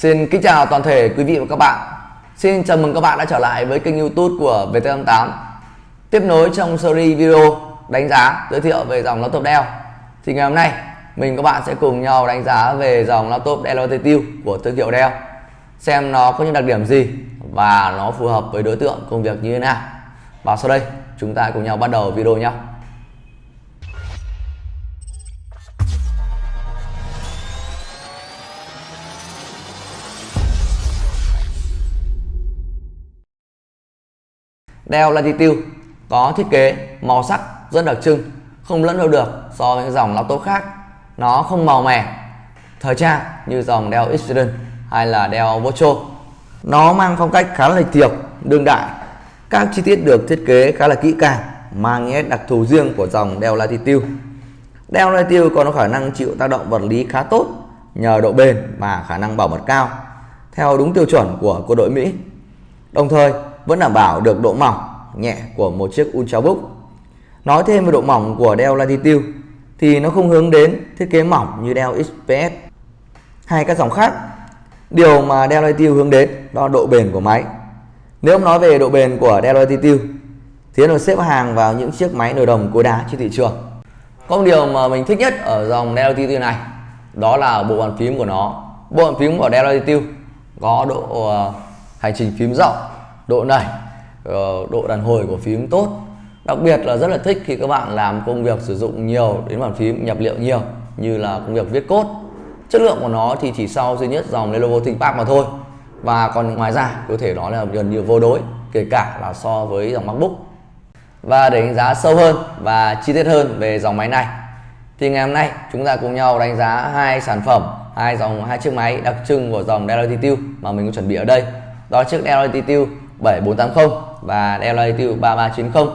Xin kính chào toàn thể quý vị và các bạn. Xin chào mừng các bạn đã trở lại với kênh YouTube của VT88. Tiếp nối trong series video đánh giá giới thiệu về dòng laptop Dell. Thì ngày hôm nay, mình các bạn sẽ cùng nhau đánh giá về dòng laptop Dell Latitude của thương hiệu Dell. Xem nó có những đặc điểm gì và nó phù hợp với đối tượng công việc như thế nào. Và sau đây, chúng ta cùng nhau bắt đầu video nhé. Dell Latitude có thiết kế màu sắc rất đặc trưng, không lẫn đâu được so với dòng laptop khác. Nó không màu mè, thời trang như dòng Dell Xperia hay là Dell Vocho. Nó mang phong cách khá là lịch thiệp, đương đại. Các chi tiết được thiết kế khá là kỹ càng, mang nét đặc thù riêng của dòng Dell Latitude. Dell Latitude có khả năng chịu tác động vật lý khá tốt nhờ độ bền và khả năng bảo mật cao theo đúng tiêu chuẩn của quân đội Mỹ. Đồng thời vẫn đảm bảo được độ mỏng nhẹ của một chiếc Ultrabook. Nói thêm về độ mỏng của Dell Latitude, thì nó không hướng đến thiết kế mỏng như Dell XPS hay các dòng khác. Điều mà Dell Latitude hướng đến đó là độ bền của máy. Nếu nói về độ bền của Dell Latitude, thì nó xếp hàng vào những chiếc máy nồi đồng cối đá trên thị trường. Có một điều mà mình thích nhất ở dòng Dell Latitude này, đó là bộ bàn phím của nó. Bộ bàn phím của Dell Latitude có độ ờ, hành trình phím rộng độ nảy ờ, độ đàn hồi của phím tốt. Đặc biệt là rất là thích khi các bạn làm công việc sử dụng nhiều đến bàn phím nhập liệu nhiều, như là công việc viết cốt chất lượng của nó thì chỉ sau duy nhất dòng Lenovo ThinkPad mà thôi. Và còn ngoài ra, có thể nói là gần như vô đối, kể cả là so với dòng MacBook. Và để đánh giá sâu hơn và chi tiết hơn về dòng máy này. Thì ngày hôm nay, chúng ta cùng nhau đánh giá hai sản phẩm, hai dòng, hai chiếc máy đặc trưng của dòng Dell Latitude mà mình có chuẩn bị ở đây. Đó chiếc Dell Latitude 7480 và Dell Latitude 3390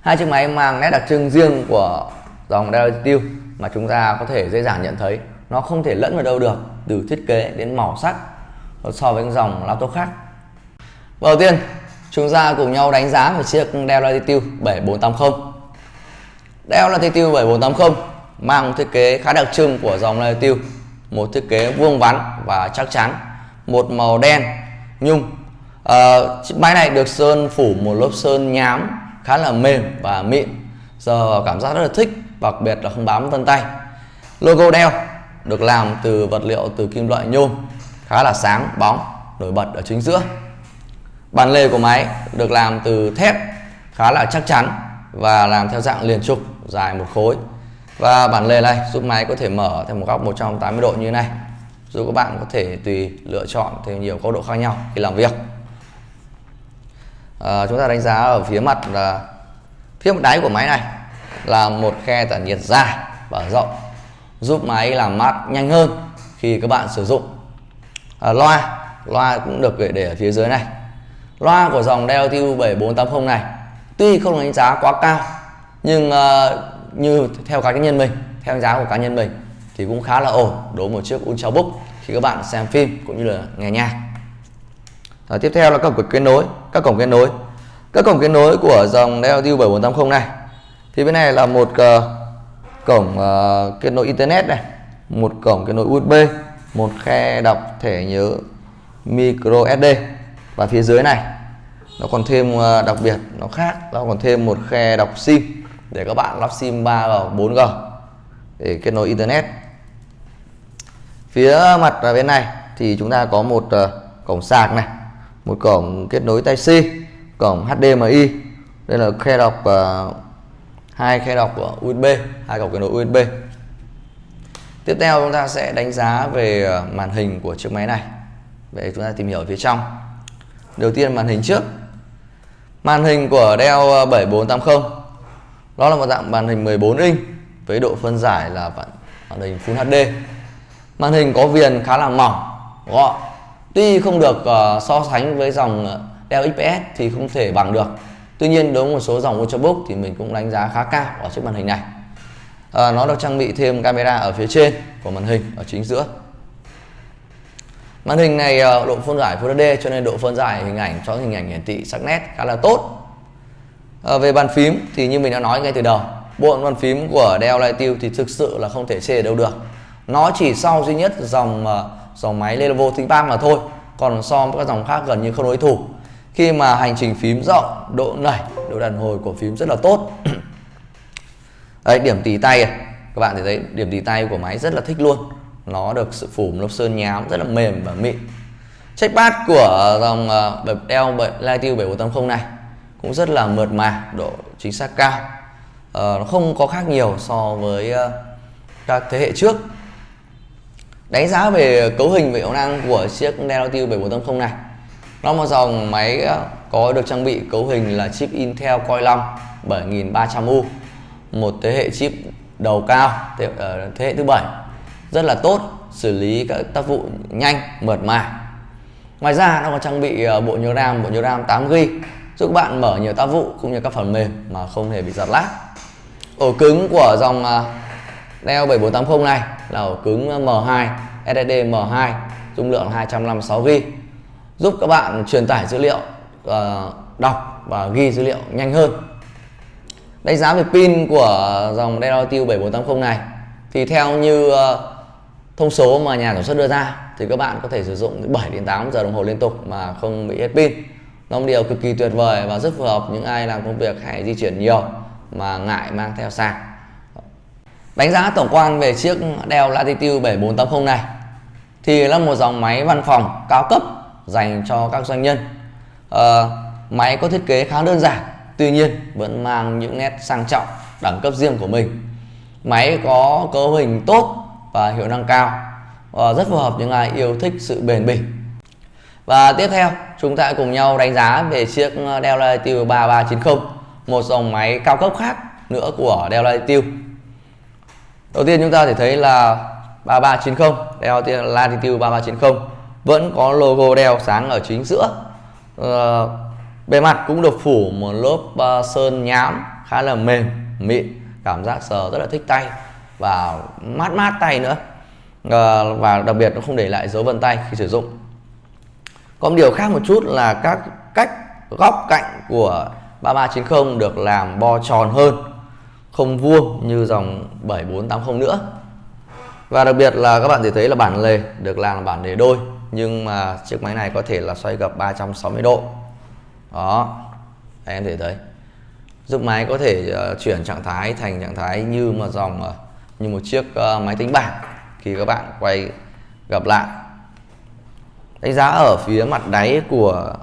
hai chiếc máy mang nét đặc trưng riêng của dòng Dell Latitude mà chúng ta có thể dễ dàng nhận thấy. Nó không thể lẫn vào đâu được, từ thiết kế đến màu sắc so với dòng laptop khác. Đầu tiên, chúng ta cùng nhau đánh giá về chiếc Dell Latitude 7480 Dell Latitude 7480 mang thiết kế khá đặc trưng của dòng Latitude, một thiết kế vuông vắn và chắc chắn, một màu đen, nhung chiếc máy này được sơn phủ một lớp sơn nhám, khá là mềm và mịn. Giờ cảm giác rất là thích, đặc biệt là không bám vân tay. Logo đeo được làm từ vật liệu từ kim loại nhôm, khá là sáng, bóng, nổi bật ở chính giữa. Bàn lề của máy được làm từ thép, khá là chắc chắn và làm theo dạng liền trục, dài một khối. Và bản lề này giúp máy có thể mở theo một góc 180 độ như thế này, giúp các bạn có thể tùy lựa chọn theo nhiều góc độ khác nhau khi làm việc à, chúng ta đánh giá ở phía mặt là phía mặt đáy của máy này là một khe tản nhiệt dài và rộng giúp máy làm mát nhanh hơn khi các bạn sử dụng. À, loa loa cũng được để ở phía dưới này. Loa của dòng DLTU 7480 này tuy không đánh giá quá cao nhưng uh, như theo cá nhân mình theo đánh giá của cá nhân mình thì cũng khá là ổn đối với một chiếc Ultrabook khi các bạn xem phim cũng như là nghe nhạc. Rồi, tiếp theo là các cổng kết nối các cổng kết nối. Các cổng kết nối của dòng Dell 7480 này thì bên này là một uh, cổng uh, kết nối internet này một cổng kết nối USB một khe đọc thẻ nhớ micro SD và phía dưới này nó còn thêm uh, đặc biệt nó khác nó còn thêm một khe đọc sim để các bạn lắp sim 3G 4G để kết nối internet. Phía mặt bên này thì chúng ta có một uh, cổng sạc này một cổng kết nối tai C cổng HDMI đây là khe đọc uh, hai khe đọc của USB hai cổng kết nối USB tiếp theo chúng ta sẽ đánh giá về à, màn hình của chiếc máy này. Vậy chúng ta tìm hiểu phía trong. Đầu tiên màn hình trước. Màn hình của Dell à, 7480 đó là một dạng màn hình 14 inch với độ phân giải là màn hình Full HD màn hình có viền khá là mỏng gọn tuy không được uh, so sánh với dòng ờ, Dell XPS thì không thể bằng được. Tuy nhiên đối với một số dòng Ultrabook thì mình cũng đánh giá khá cao ở chiếc màn hình này. À, nó được trang bị thêm camera ở phía trên của màn hình ở chính giữa. Màn hình này uh, độ phân giải Full HD cho nên độ phân giải hình ảnh cho hình ảnh hiển thị sắc nét khá là tốt. À, về bàn phím thì như mình đã nói ngay từ đầu bộ bàn phím của Dell Latitude thì thực sự là không thể chê đâu được. Nó chỉ sau duy nhất dòng uh, dòng máy Lenovo ThinkPad mà thôi còn so với các dòng khác gần như không đối thủ. Khi mà hành trình phím rộng độ nảy độ đàn hồi của phím rất là tốt. Đấy điểm tì tay. Các bạn thấy điểm tì tay của máy rất là thích luôn. Nó được sự phủ lớp sơn nhám rất là mềm và mịn. Trackpad của dòng ờ, uh, Dell Lightyear 7480 này cũng rất là mượt mà độ chính xác cao. Uh, nó không có khác nhiều so với uh, các thế hệ trước đánh giá về cấu hình và hiệu năng của chiếc Dell 7480 này. Nó một dòng máy ờ, có được trang bị cấu hình là chip Intel Core 5 7300U một thế hệ chip đầu cao thế, ờ, thế hệ thứ bảy. Rất là tốt xử lý các tác vụ nhanh mượt mà. Ngoài ra nó còn trang bị ờ, bộ nhớ RAM bộ nhớ RAM 8GB giúp các bạn mở nhiều tác vụ cũng như các phần mềm mà không hề bị giật lag. Ổ cứng của dòng Dell 7480 này là ổ cứng M2 SSD M2 dung lượng 256GB giúp các bạn truyền tải dữ liệu uh, đọc và ghi dữ liệu nhanh hơn. Đánh giá về pin của dòng Dell Latitude 7480 này thì theo như uh, thông số mà nhà sản xuất đưa ra thì các bạn có thể sử dụng 7 đến 8 giờ đồng hồ liên tục mà không bị hết pin. Nó một điều cực kỳ tuyệt vời và rất phù hợp những ai làm công việc hay di chuyển nhiều mà ngại mang theo sạc đánh giá tổng quan về chiếc Dell Latitude 7480 này thì là một dòng máy văn phòng cao cấp dành cho các doanh nhân. À, máy có thiết kế khá đơn giản tuy nhiên vẫn mang những nét sang trọng đẳng cấp riêng của mình. Máy có cấu hình tốt và hiệu năng cao và rất phù hợp những ai yêu thích sự bền bỉ. Và tiếp theo chúng ta cùng nhau đánh giá về chiếc Dell Latitude 3390 một dòng máy cao cấp khác nữa của Dell Latitude đầu tiên chúng ta thể thấy là 3390 Dell Latitude 3390 vẫn có logo Dell sáng ở chính giữa. Uh, bề mặt cũng được phủ một lớp uh, sơn nhám khá là mềm mịn cảm giác sờ rất là thích tay và mát mát tay nữa. Uh, và đặc biệt nó không để lại dấu vân tay khi sử dụng. Có một điều khác một chút là các cách góc cạnh của 3390 được làm bo tròn hơn không vuông như dòng 7480 nữa. Và đặc biệt là các bạn thể thấy là bản lề được làm là bản lề đôi nhưng mà chiếc máy này có thể là xoay gập 360 độ. Đó Đây, em thể thấy. Giúp máy có thể uh, chuyển trạng thái thành trạng thái như mà dòng uh, như một chiếc uh, máy tính bảng khi các bạn quay gập lại. Đánh giá ở phía mặt đáy của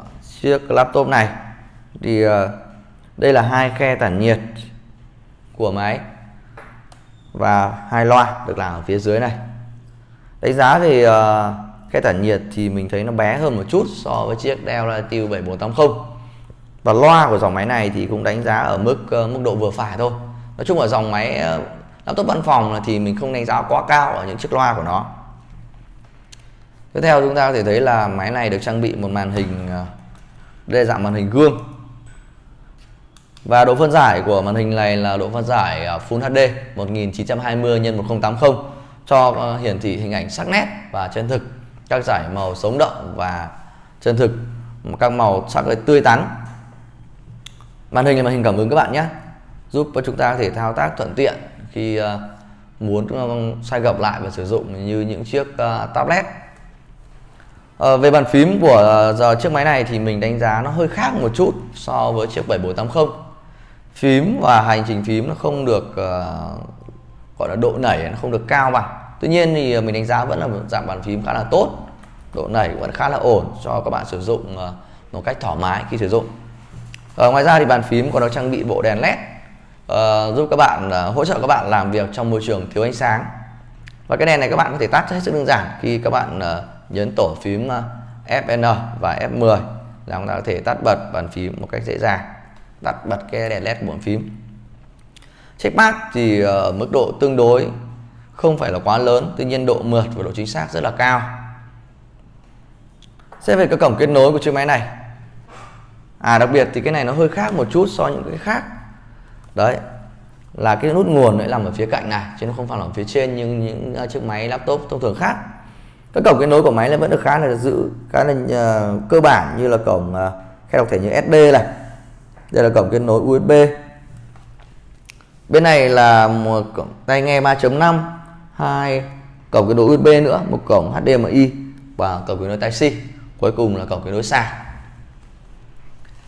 chiếc laptop này thì đây là hai khe tản nhiệt của máy và hai loa được làm ở phía dưới này. Đánh giá thì uh, cái tản nhiệt thì mình thấy nó bé hơn một chút so với chiếc Dell Latitude 7480 và loa của dòng máy này thì cũng đánh giá ở mức uh, mức độ vừa phải thôi. Nói chung ở dòng máy uh, laptop văn phòng thì mình không đánh giá quá cao ở những chiếc loa của nó. Tiếp theo chúng ta có thể thấy là máy này được trang bị một màn hình uh, đây là dạng màn hình gương và độ phân giải của màn hình này là độ phân giải à, Full HD 1920 x 1080 cho ờ, hiển thị hình ảnh sắc nét và chân thực. Các giải màu sống động và chân thực, các màu sắc tươi tắn. Màn hình là màn hình cảm ứng các bạn nhé, giúp cho chúng ta có thể thao tác thuận tiện khi ờ, muốn ờ, xoay gập lại và sử dụng như những chiếc tablet. Về bàn phím của giờ chiếc máy này thì mình đánh giá nó hơi khác một chút so với chiếc 7480 phím và hành trình phím nó không được uh, gọi là độ nảy nó không được cao bằng. Tuy nhiên thì ờ, mình đánh giá vẫn là một dạng bàn phím khá là tốt độ nảy vẫn khá là ổn cho các bạn sử dụng uh, một cách thoải mái khi sử dụng. Uh, ngoài ra thì bàn phím còn được trang bị bộ đèn led uh, giúp các bạn uh, hỗ trợ các bạn làm việc trong môi trường thiếu ánh sáng. Và cái đèn này các bạn có thể tắt hết sức đơn giản khi các bạn uh, nhấn tổ phím uh, Fn và F10 là chúng ta có thể tắt bật bàn phím một cách dễ dàng tắt bật cái đèn led bốn phím. Phím checkmark thì ở mức độ tương đối không phải là quá lớn tuy nhiên độ mượt và độ chính xác rất là cao. Xét về cái cổng kết nối của chiếc máy này. À đặc biệt thì cái này nó hơi khác một chút so với những cái khác. Đấy Là cái nút nguồn lại nằm ở phía cạnh này Chứ nó không phải là ở phía trên như những ờ, chiếc máy laptop thông thường khác. Các cổng kết nối của máy vẫn được khá là giữ Khá là uh, cơ bản như là cổng uh, khe đọc thẻ như SD này. Đây là cổng kết nối USB Bên này là một cổng tai nghe 3.5 hai cổng kết nối USB nữa, một cổng HDMI và cổng kết nối Type-C cuối cùng là cổng kết nối sạc.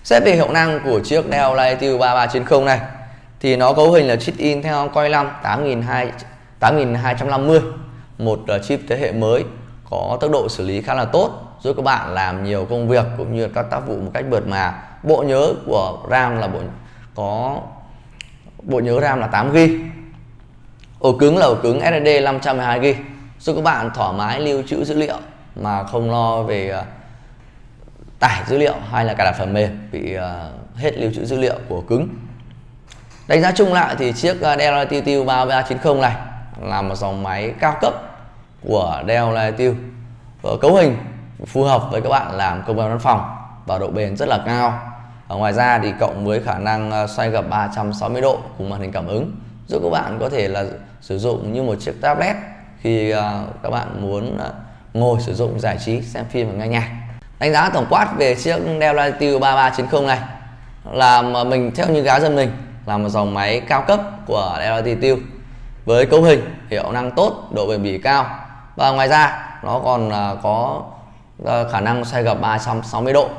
xét về hiệu năng của chiếc Dell Latitude 3390 này, thì nó cấu hình là chip in theo Core 5 8250 một ờ, chip thế hệ mới, có tốc độ xử lý khá là tốt giúp các bạn làm nhiều công việc cũng như các tác vụ một cách mượt mà. Bộ nhớ của RAM là bộ, có, bộ nhớ RAM là 8 GB ổ cứng là ổ cứng SSD 512 GB giúp các bạn thoải mái lưu trữ dữ liệu mà không lo về ờ, tải dữ liệu hay là cài đặt phần mềm bị ờ, hết lưu trữ dữ liệu của cứng. Đánh giá chung lại thì chiếc ờ, Dell Latitude 3390 này là một dòng máy cao cấp của Dell Latitude cấu hình phù hợp với các bạn làm công việc văn phòng và độ bền rất là cao. Ở ngoài ra thì cộng với khả năng ờ, xoay gập 360 độ cùng màn hình cảm ứng, giúp các bạn có thể là sử dụng như một chiếc tablet khi ờ, các bạn muốn ờ, ngồi sử dụng giải trí, xem phim và nghe nhạc. Đánh giá tổng quát về chiếc Dell Latitude 3390 này là mình theo như gá dân mình, là một dòng máy cao cấp của Dell Latitude. Với cấu hình, hiệu năng tốt, độ bền bỉ cao. Và ngoài ra, nó còn có Ờ, khả năng xoay gập 360 độ.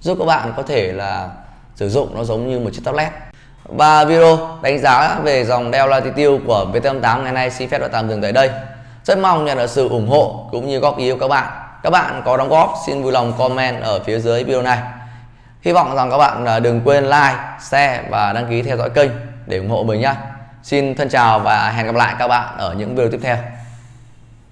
Giúp các bạn có thể là sử dụng nó giống như một chiếc tablet. Và video đánh giá về dòng Dell Latitude của VT8 ngày nay xin phép đã tạm dừng tại đây. Rất mong nhận được sự ủng hộ cũng như góp ý của các bạn. Các bạn có đóng góp, xin vui lòng comment ở phía dưới video này. Hy vọng rằng các bạn à, đừng quên like, share và đăng ký theo dõi kênh để ủng hộ mình nhé xin thân chào và hẹn gặp lại các bạn ở những video tiếp theo.